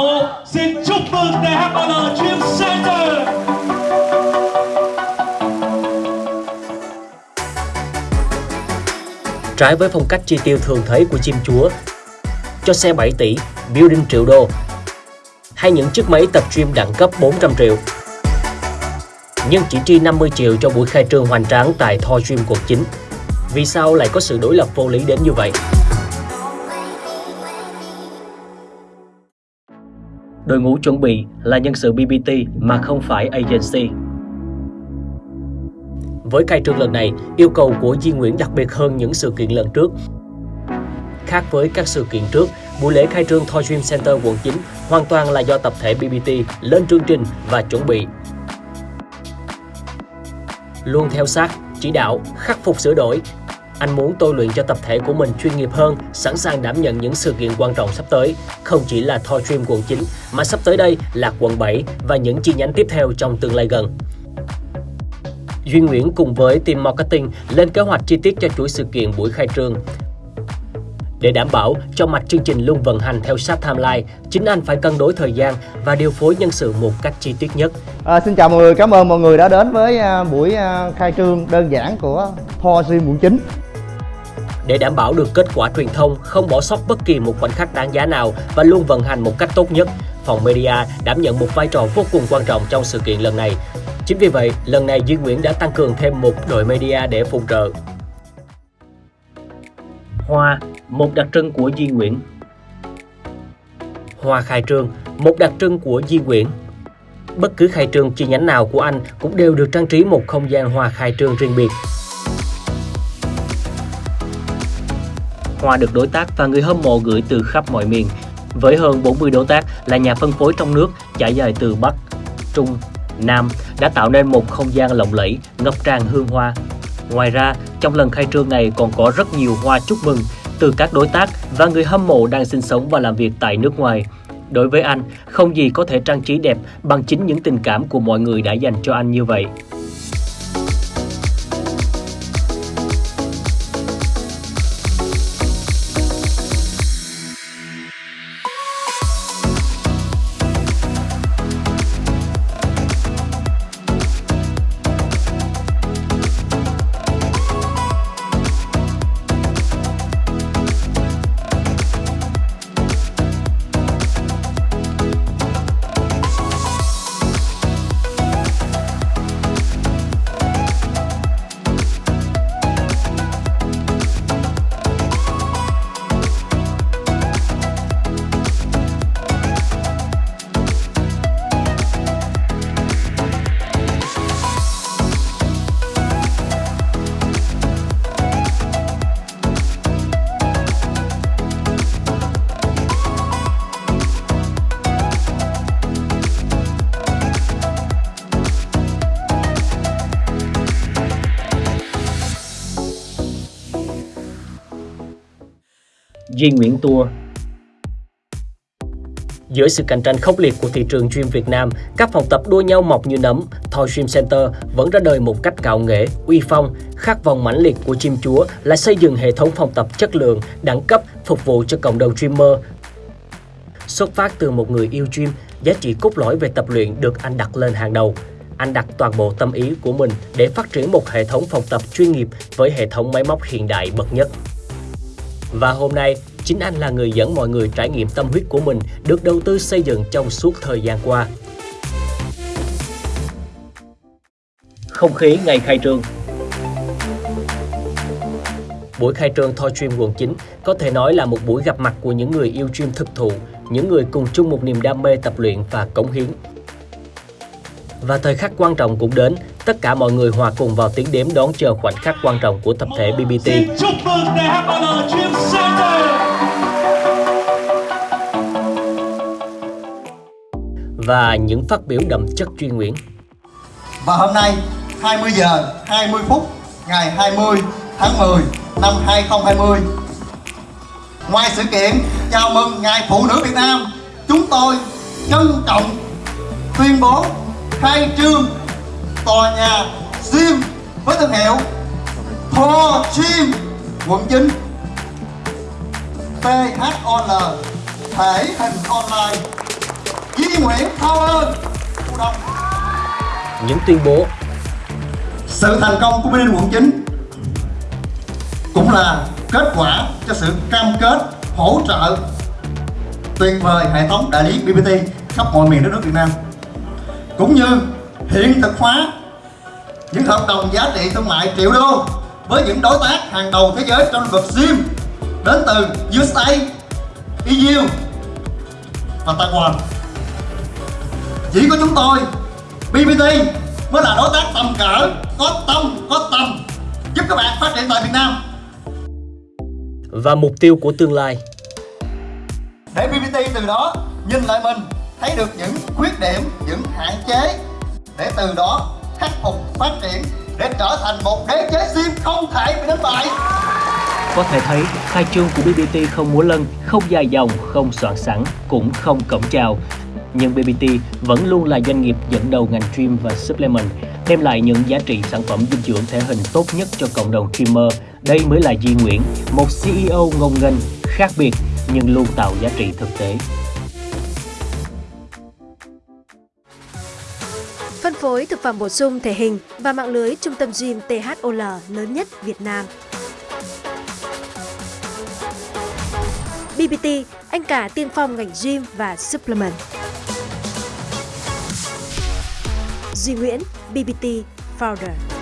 một xin chúc mừng đại hát Dream Center Trái với phong cách chi tiêu thường thấy của chim chúa, cho xe 7 tỷ, building triệu đô, hay những chiếc máy tập gym đẳng cấp 400 triệu. Nhưng chỉ chi 50 triệu cho buổi khai trương hoành tráng tại Thor Gym quận 9. Vì sao lại có sự đối lập vô lý đến như vậy? Đội ngũ chuẩn bị là nhân sự BBT mà không phải agency. Với khai trương lần này, yêu cầu của Di Nguyễn đặc biệt hơn những sự kiện lần trước. Khác với các sự kiện trước, buổi lễ khai trương Thoi Dream Center quận 9 hoàn toàn là do tập thể BBT lên chương trình và chuẩn bị. Luôn theo sát, chỉ đạo, khắc phục sửa đổi, anh muốn tôi luyện cho tập thể của mình chuyên nghiệp hơn, sẵn sàng đảm nhận những sự kiện quan trọng sắp tới. Không chỉ là Thor Dream quận 9, mà sắp tới đây là quận 7 và những chi nhánh tiếp theo trong tương lai gần. Duy Nguyễn cùng với team marketing lên kế hoạch chi tiết cho chuỗi sự kiện buổi khai trương. Để đảm bảo cho mạch chương trình luôn vận hành theo sát timeline, chính anh phải cân đối thời gian và điều phối nhân sự một cách chi tiết nhất. À, xin chào mọi người, cảm ơn mọi người đã đến với à, buổi à, khai trương đơn giản của Thor Dream quận 9. Để đảm bảo được kết quả truyền thông, không bỏ sót bất kỳ một khoảnh khắc đáng giá nào và luôn vận hành một cách tốt nhất, phòng media đảm nhận một vai trò vô cùng quan trọng trong sự kiện lần này. Chính vì vậy, lần này Duy Nguyễn đã tăng cường thêm một đội media để phụ trợ. Hoa, một đặc trưng của Duy Nguyễn. Hoa khai trương, một đặc trưng của Duy Nguyễn. Bất cứ khai trương chi nhánh nào của anh cũng đều được trang trí một không gian hoa khai trương riêng biệt. Hoa được đối tác và người hâm mộ gửi từ khắp mọi miền. Với hơn 40 đối tác là nhà phân phối trong nước trải dài từ Bắc, Trung, Nam đã tạo nên một không gian lộng lẫy, ngập tràn hương hoa. Ngoài ra, trong lần khai trương này còn có rất nhiều hoa chúc mừng từ các đối tác và người hâm mộ đang sinh sống và làm việc tại nước ngoài. Đối với anh, không gì có thể trang trí đẹp bằng chính những tình cảm của mọi người đã dành cho anh như vậy. Duy Nguyễn Tour Giữa sự cạnh tranh khốc liệt của thị trường gym Việt Nam, các phòng tập đua nhau mọc như nấm, Thor Gym Center vẫn ra đời một cách cạo nghệ, uy phong. Khát vọng mãnh liệt của chim chúa là xây dựng hệ thống phòng tập chất lượng, đẳng cấp, phục vụ cho cộng đồng streamer. Xuất phát từ một người yêu gym, giá trị cốt lõi về tập luyện được anh đặt lên hàng đầu. Anh đặt toàn bộ tâm ý của mình để phát triển một hệ thống phòng tập chuyên nghiệp với hệ thống máy móc hiện đại bậc nhất. Và hôm nay, chính anh là người dẫn mọi người trải nghiệm tâm huyết của mình được đầu tư xây dựng trong suốt thời gian qua. Không khí ngày khai trương Buổi khai trương thoi Dream quận 9 có thể nói là một buổi gặp mặt của những người yêu dream thực thụ, những người cùng chung một niềm đam mê tập luyện và cống hiến. Và thời khắc quan trọng cũng đến, tất cả mọi người hòa cùng vào tiếng đếm đón chờ khoảnh khắc quan trọng của tập thể BBT. Xin chúc mừng đại Center và những phát biểu đậm chất chuyên Nguyễn. Và hôm nay 20 giờ 20 phút, ngày 20 tháng 10 năm 2020 Ngoài sự kiện chào mừng Ngày Phụ nữ Việt Nam, Chúng tôi trân trọng tuyên bố khai trương tòa nhà gym với thương hiệu Thor Gym quận 9 PHOL thể hình online Nguyễn Đông Những tuyên bố. Sự thành công của BBT quận 9 cũng là kết quả cho sự cam kết hỗ trợ tuyệt vời hệ thống đại lý BBT khắp mọi miền đất nước Việt Nam. Cũng như hiện thực hóa những hợp đồng giá trị thương mại triệu đô với những đối tác hàng đầu thế giới trong lĩnh vực gym đến từ USA, EU và Taiwan. Chỉ có chúng tôi, BBT mới là đối tác tầm cỡ, có tâm, có tầm giúp các bạn phát triển tại Việt Nam. và mục tiêu của tương lai. Để BBT từ đó nhìn lại mình, thấy được những khuyết điểm, những hạn chế để từ đó khắc phục, phát triển để trở thành một đế chế sim không thể bị đánh bại. Có thể thấy, khai trương của BBT không múa lân, không dài dòng, không soạn sẵn, cũng không cổng chào. Nhưng BBT vẫn luôn là doanh nghiệp dẫn đầu ngành gym và supplement, đem lại những giá trị sản phẩm dinh dưỡng thể hình tốt nhất cho cộng đồng streamer. Đây mới là di Nguyễn, một CEO ngông nghênh, khác biệt nhưng luôn tạo giá trị thực tế. Phân phối thực phẩm bổ sung thể hình và mạng lưới trung tâm gym THOL lớn nhất Việt Nam. BBT, anh cả tiên phong ngành gym và supplement. Duy Nguyễn, BBT Founder.